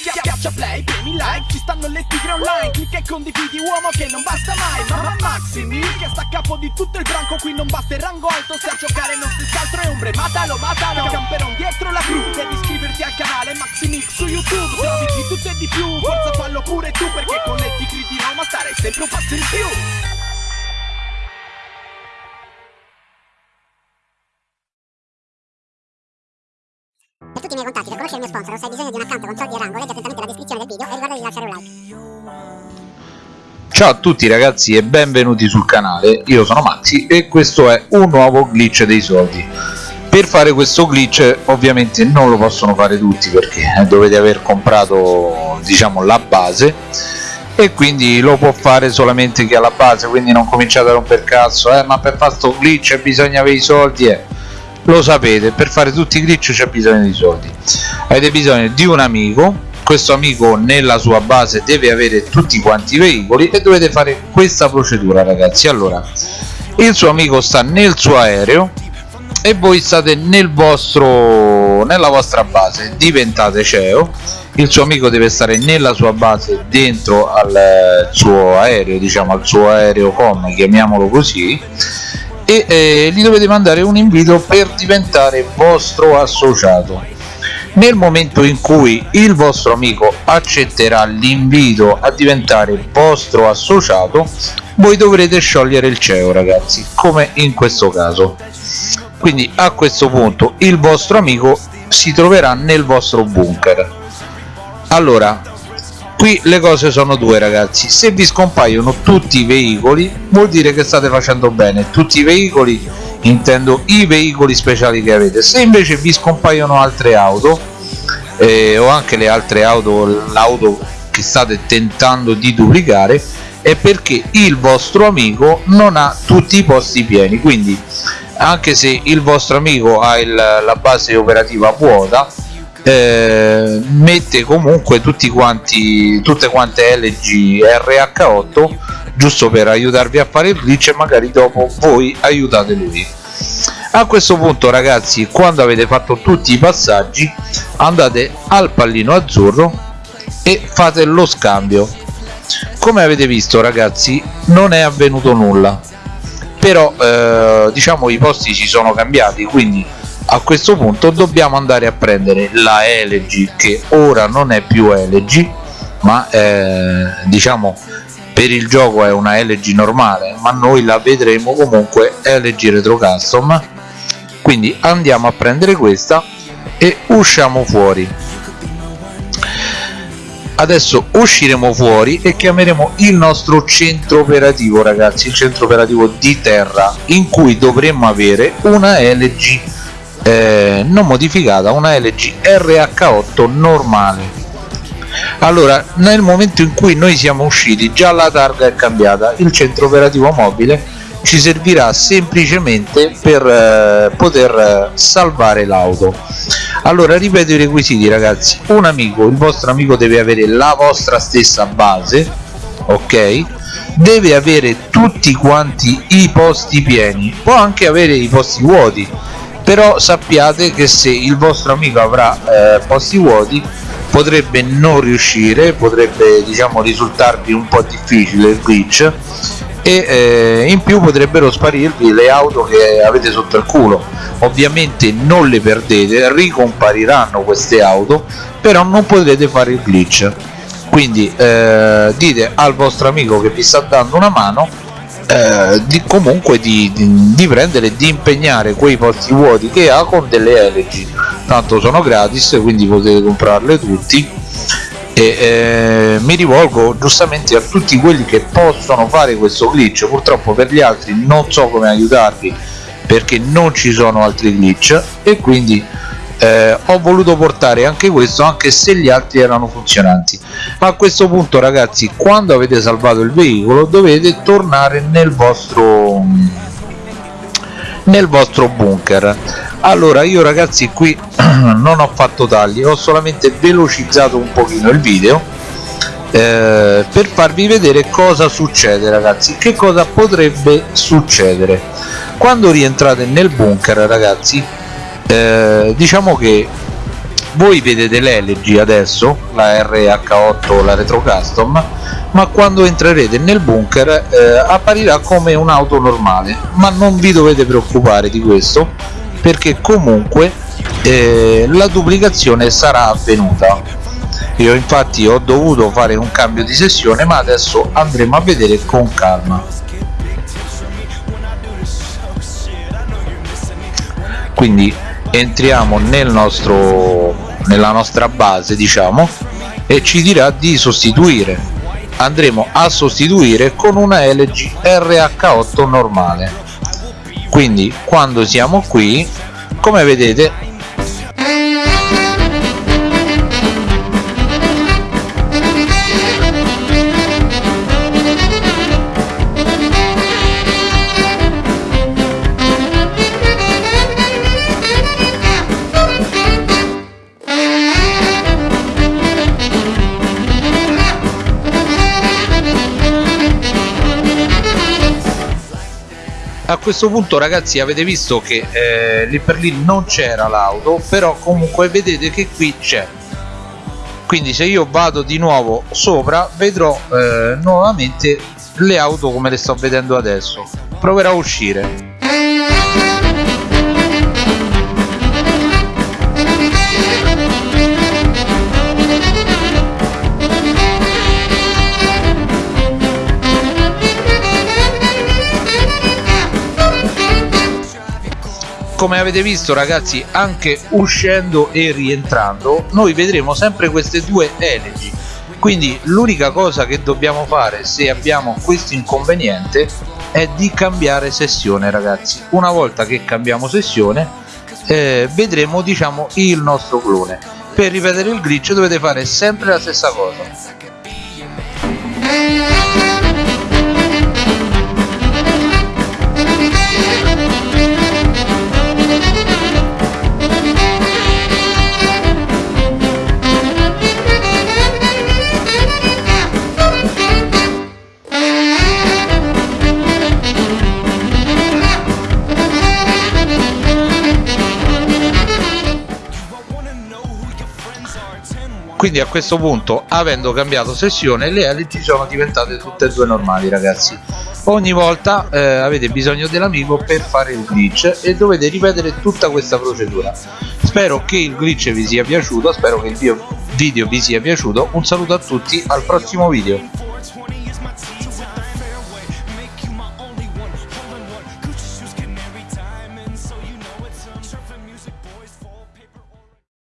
Schiaccia play, premi like, ci stanno le tigre online Clicca e condividi uomo che non basta mai. Mamma Maximi, che sta a capo di tutto il branco Qui non basta il rango alto, se a giocare non si scaltro è ombre. Matalo, matalo, camperon dietro la crew Devi iscriverti al canale Maximix su YouTube. Trovi di tutto e di più, forza fallo pure tu Perché con le tigre di Roma starai sempre un passo in più tutti i miei contatti, per conoscere il mio sponsor se hai bisogno di un account con soldi e rango, leggi attentamente la descrizione del video e ricorda di lasciare un like. Ciao a tutti ragazzi e benvenuti sul canale, io sono Maxi e questo è un nuovo glitch dei soldi. Per fare questo glitch ovviamente non lo possono fare tutti perché dovete aver comprato diciamo la base e quindi lo può fare solamente chi ha la base, quindi non cominciate a romper cazzo, eh ma per fare questo glitch bisogna avere i soldi eh lo sapete per fare tutti i glitch c'è bisogno di soldi. Avete bisogno di un amico questo amico nella sua base deve avere tutti quanti i veicoli e dovete fare questa procedura ragazzi. Allora il suo amico sta nel suo aereo e voi state nel vostro nella vostra base. Diventate CEO. Il suo amico deve stare nella sua base dentro al suo aereo diciamo al suo aereo com chiamiamolo così e eh, gli dovete mandare un invito per diventare vostro associato. Nel momento in cui il vostro amico accetterà l'invito a diventare vostro associato voi dovrete sciogliere il CEO ragazzi come in questo caso. Quindi a questo punto il vostro amico si troverà nel vostro bunker. Allora qui le cose sono due ragazzi. Se vi scompaiono tutti i veicoli vuol dire che state facendo bene. Tutti i veicoli intendo i veicoli speciali che avete. Se invece vi scompaiono altre auto eh, o anche le altre auto l'auto che state tentando di duplicare è perché il vostro amico non ha tutti i posti pieni. Quindi anche se il vostro amico ha il, la base operativa vuota eh, mette comunque tutti quanti tutte quante LG RH8 giusto per aiutarvi a fare il glitch e magari dopo voi aiutate lui. A questo punto ragazzi quando avete fatto tutti i passaggi andate al pallino azzurro e fate lo scambio. Come avete visto ragazzi non è avvenuto nulla. Però eh, diciamo i posti si sono cambiati quindi a questo punto dobbiamo andare a prendere la LG che ora non è più LG ma eh, diciamo per il gioco è una LG normale ma noi la vedremo comunque LG Retro Custom. Quindi andiamo a prendere questa e usciamo fuori. Adesso usciremo fuori e chiameremo il nostro centro operativo ragazzi il centro operativo di terra in cui dovremmo avere una LG eh, non modificata una LG RH8 normale. Allora nel momento in cui noi siamo usciti già la targa è cambiata il centro operativo mobile ci servirà semplicemente per eh, poter eh, salvare l'auto. Allora ripeto i requisiti ragazzi. Un amico il vostro amico deve avere la vostra stessa base ok? Deve avere tutti quanti i posti pieni. Può anche avere i posti vuoti però sappiate che se il vostro amico avrà eh, posti vuoti potrebbe non riuscire potrebbe diciamo risultarvi un po' difficile il glitch e eh, in più potrebbero sparirvi le auto che avete sotto il culo. Ovviamente non le perdete ricompariranno queste auto però non potrete fare il glitch. Quindi eh, dite al vostro amico che vi sta dando una mano eh, di, comunque di, di, di, prendere e di impegnare quei posti vuoti che ha con delle LG tanto sono gratis quindi potete comprarle tutti. E eh, mi rivolgo giustamente a tutti quelli che possono fare questo glitch. Purtroppo per gli altri non so come aiutarvi perché non ci sono altri glitch. E quindi eh, ho voluto portare anche questo anche se gli altri erano funzionanti. A questo punto ragazzi quando avete salvato il veicolo dovete tornare nel vostro nel vostro bunker. Allora io ragazzi qui non ho fatto tagli ho solamente velocizzato un pochino il video eh, per farvi vedere cosa succede ragazzi. Che cosa potrebbe succedere? Quando rientrate nel bunker ragazzi eh, diciamo che voi vedete l'LG adesso la RH8 la retro custom ma quando entrerete nel bunker eh, apparirà come un'auto normale. Ma non vi dovete preoccupare di questo perché comunque eh, la duplicazione sarà avvenuta. Io infatti ho dovuto fare un cambio di sessione ma adesso andremo a vedere con calma. Quindi entriamo nel nostro nella nostra base diciamo e ci dirà di sostituire. Andremo a sostituire con una LG RH8 normale. Quindi quando siamo qui come vedete a questo punto ragazzi avete visto che eh, lì per lì non c'era l'auto però comunque vedete che qui c'è. Quindi se io vado di nuovo sopra vedrò eh, nuovamente le auto come le sto vedendo adesso. Proverò a uscire come avete visto ragazzi anche uscendo e rientrando noi vedremo sempre queste due elegi quindi l'unica cosa che dobbiamo fare se abbiamo questo inconveniente è di cambiare sessione ragazzi. Una volta che cambiamo sessione eh, vedremo diciamo il nostro clone. Per ripetere il glitch dovete fare sempre la stessa cosa quindi a questo punto avendo cambiato sessione le elici sono diventate tutte e due normali ragazzi. Ogni volta eh, avete bisogno dell'amico per fare il glitch e dovete ripetere tutta questa procedura. Spero che il glitch vi sia piaciuto spero che il video vi sia piaciuto. Un saluto a tutti al prossimo video